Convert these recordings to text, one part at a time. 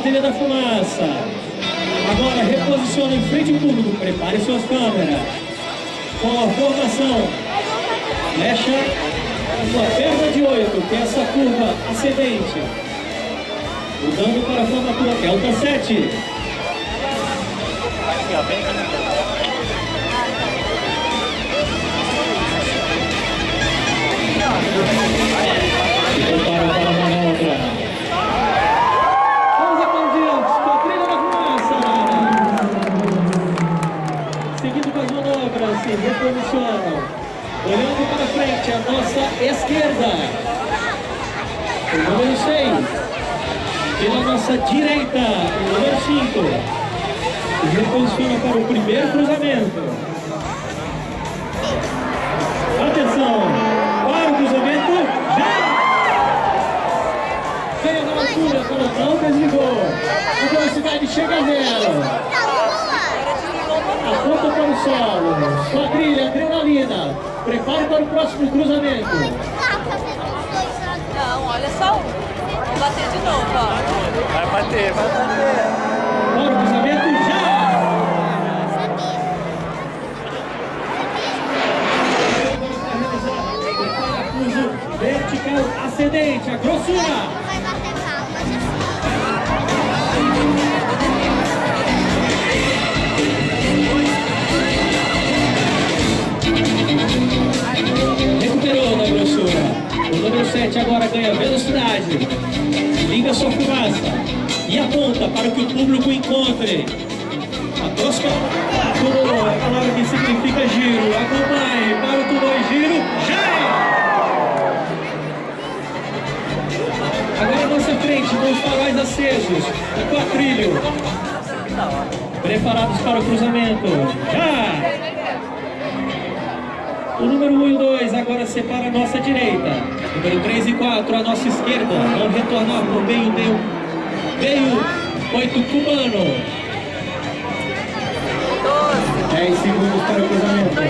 flecha da Fumaça. Agora reposiciona em frente ao público, prepare suas câmeras. Com a formação flecha, uma perna de oito, que é essa curva ascendente. Mudando para a formatura delta 7. Se preparam para a frente, a nossa esquerda. O número 6. Pela nossa direita, o número 5. Se reposiciona para o primeiro cruzamento. Atenção! Para o cruzamento, já! Veio na altura, colocou, desligou. A velocidade chega a zero. Aponta para o solo. Quadrilha, adrenalina. Prepare para o próximo cruzamento. Não, olha só um. Vou bater de novo, ó. Vai bater, vai bater. O cruzamento, já! Parafuso vertical ascendente, a grossura. 7 agora ganha velocidade. Liga sua fumaça e aponta para que o público encontre. A tosca tudo é a palavra que significa giro. Acompanhe para o tudo é giro. Já! Agora à nossa frente, com os faróis acesos. O quatrilho. Preparados para o cruzamento. Já! O número 1 e o 2 agora separa a nossa direita. Número 3 e 4 a nossa esquerda. Vão retornar para o meio um meio 8 cubano. 10 segundos para o cruzamento. Vai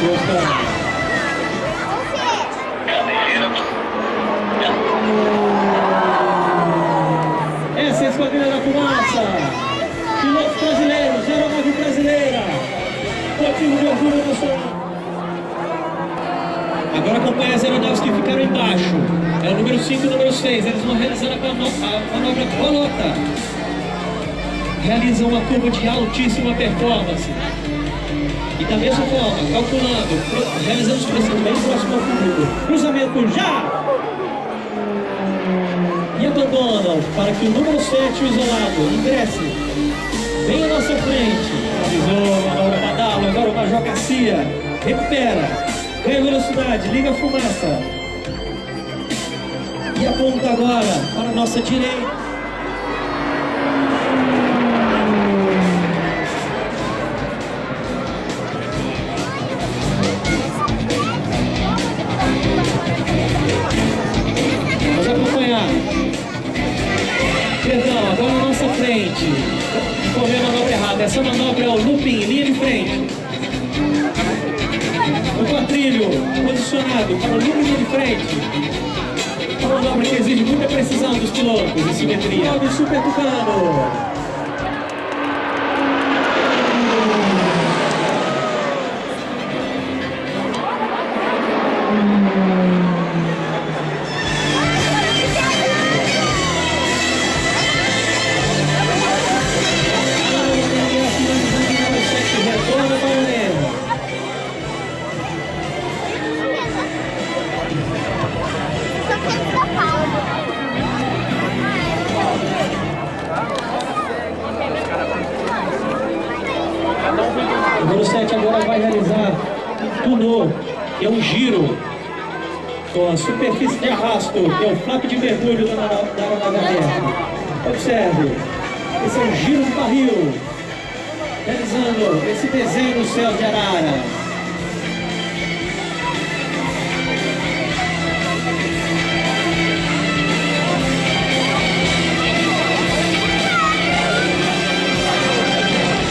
voltando. Essa é a Esquadrilha da Fumaça. Pilotos brasileiros, aeronave brasileira. Motivo de orgulho nacional. Agora acompanha as aeronaves que ficaram embaixo. É o número 5 e o número 6. Eles vão realizar a mano- a manobra bolota. Realizam uma curva de altíssima performance. E da mesma forma, calculando, realizando os preços bem próximo ao público. Cruzamento já! E abandonam para que o número 7, o isolado, ingresse bem à nossa frente. Avisou, manobra Badalo, agora o Major Garcia. Recupera, ganha velocidade, liga a fumaça. E aponta agora para a nossa direita. Perdão, agora na nossa frente. Correu a manobra errada. Essa manobra é o looping, linha de frente. O quadrilho posicionado para o linha de frente. Uma manobra que exige muita precisão dos pilotos e simetria. Salve Super Tucano! Com a superfície de arrasto, que é o flap de mergulho da aero- da aeronave. Observe, esse é um giro do barril, realizando esse desenho no céu de Arara.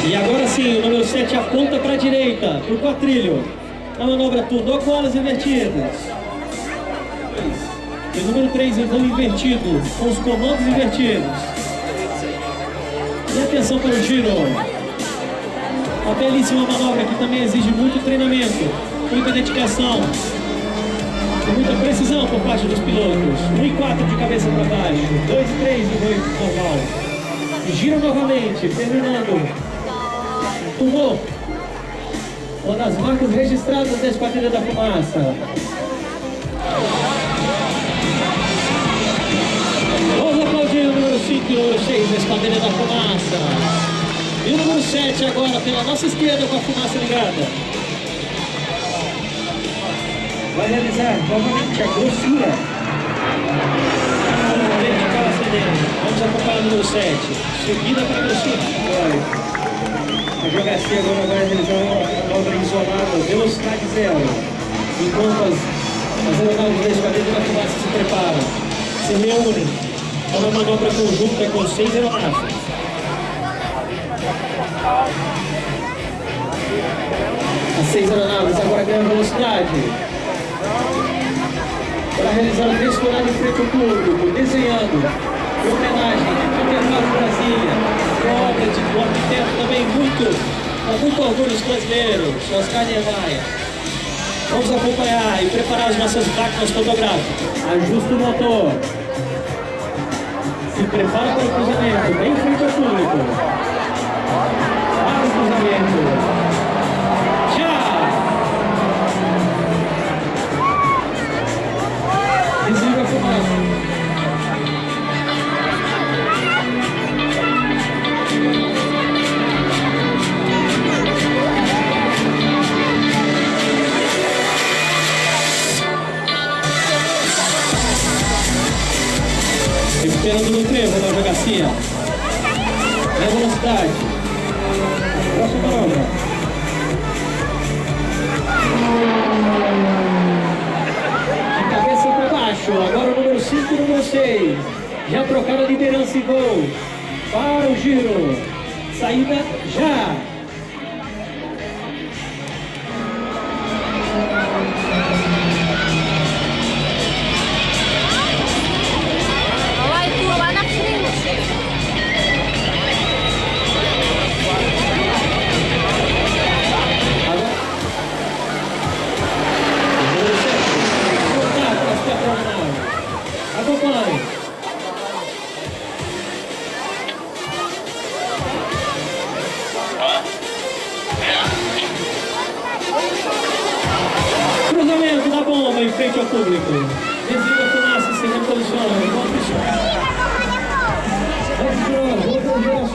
E agora sim, o número 7 aponta para a direita, para o quatrilho. Na manobra tudo, com alas invertidas. E número 3 então invertido, com os comandos invertidos. E atenção para o giro. Uma belíssima manobra que também exige muito treinamento, muita dedicação e muita precisão por parte dos pilotos. 1 e 4 de cabeça para baixo, 2 e 3 de noite normal. Gira novamente, terminando. Tomou uma das marcas registradas da Esquadrilha da Fumaça. Número 5 o número 6 da Esquadrilha da Fumaça. E o número 7 agora pela nossa esquerda com a fumaça ligada. Vai realizar novamente a grossura. Vertical ascendente. Vamos acompanhar o número 7. Subida para a grossura. A jogacia agora vai realizar uma manobra isolada, velocidade zero. Enquanto as, as aeronaves da esquadrilha da fumaça se preparam, se reúnem para uma manobra conjunta com seis aeronaves. As seis aeronaves agora ganham velocidade. Para realizar o descolado em frente ao público, desenhando, em homenagem ao Intervalo Brasília, obra de um arquiteto também muito, com muito orgulho dos brasileiros, Oscar Niemeyer. Vamos acompanhar e preparar as nossas máquinas fotográficas. Ajusta o motor. Para o cruzamento, bem em frente ao público. Velocidade. Próxima manobra. De cabeça para baixo. Agora o número 5 e o número 6. Já trocaram a liderança e gol. Para o giro. Saída já.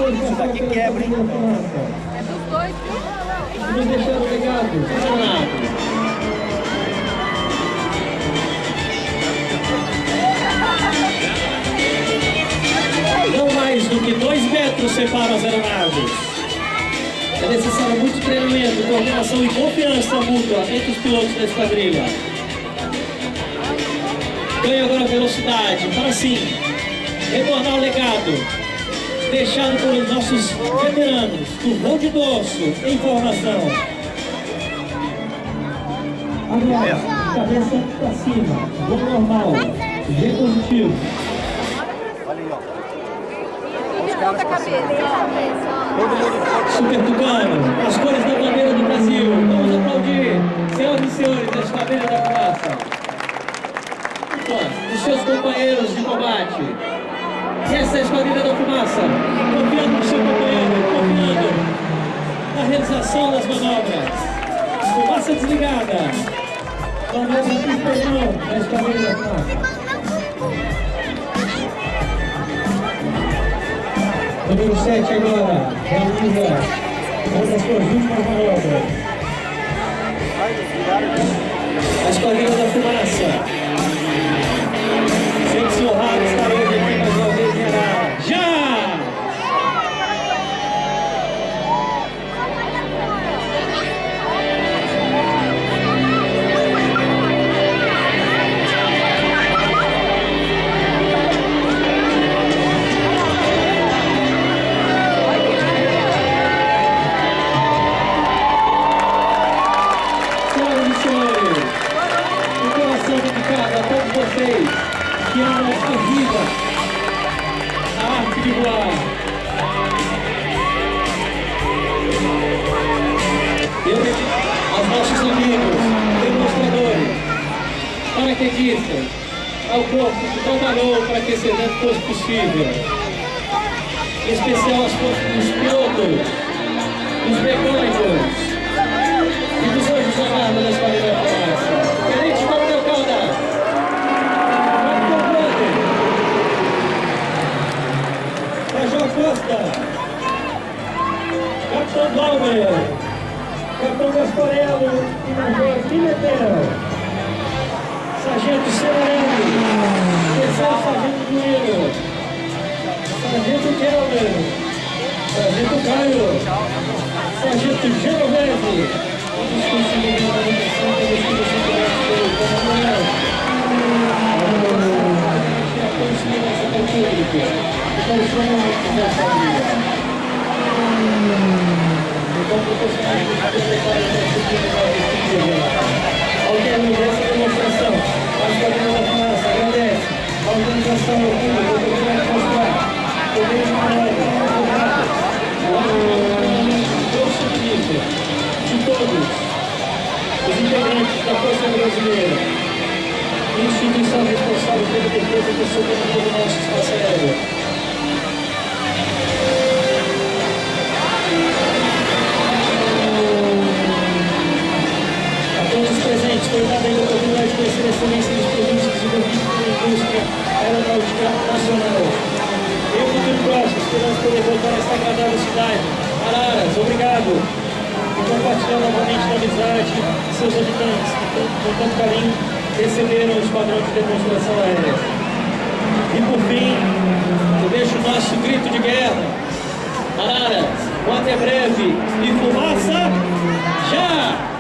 Passaram pela quebra, hein? É dos dois, viu? Vamos deixar o legado. Funcionado. Não mais do que dois metros separam as aeronaves. É necessário muito treinamento, coordenação e confiança mútua entre os pilotos da esquadrilha. Ganha agora velocidade para assim retornar o legado deixado pelos nossos veteranos do voo de dorso em formação. Agora, cabeça para cima, voo normal, G positivo. Olha aí, ó. Levanta a cabeça. Todo mundo Super Tucano, as cores da bandeira do Brasil. Vamos aplaudir, senhoras e senhores da Esquadrilha da Fumaça. Os seus companheiros de combate. E essa é a Esquadrilha da Fumaça, confiando no seu companheiro, confiando na realização das manobras. Fumaça desligada. Manobra inspeção da Esquadrilha da Fumaça. Número 7 agora, realiza uma das suas últimas manobras. A Esquadrilha da Fumaça. Sente-se honrado mais vida a arte de voar. Aos nossos amigos, demonstradores, paraquedistas, ao corpo que trabalhou para que esse evento fosse possível. Em especial aos corpos dos pilotos, dos mecânicos, Capitão Gasparello e Major Pimentel. Sargento Severino, terceiro Sargento Duíno, Sargento Kelmer, Sargento Caio, Sargento Genovese, todos conseguiram a manutenção da distribuição do nosso comandante. A consideração do público, e para os comandante da família. Então, proporcionar que os secretários da Secretaria ao término dessa demonstração, a Esquadrilha da Fumaça agradece a organização do público do de palavra, advogados, o submissa de todos os integrantes da Força Brasileira, instituição responsável pela defesa do soberano do nosso espaço aéreo. Excelência dos produtos desenvolvidos pela indústria aeronáutica nacional. Eu, futuro próximo, esperamos poder voltar a esta agradável cidade. Araras, obrigado por compartilhar novamente da amizade de seus habitantes, que com tanto carinho receberam o esquadrão de demonstração aérea. E por fim, eu deixo o nosso grito de guerra. Araras, um até breve e fumaça já!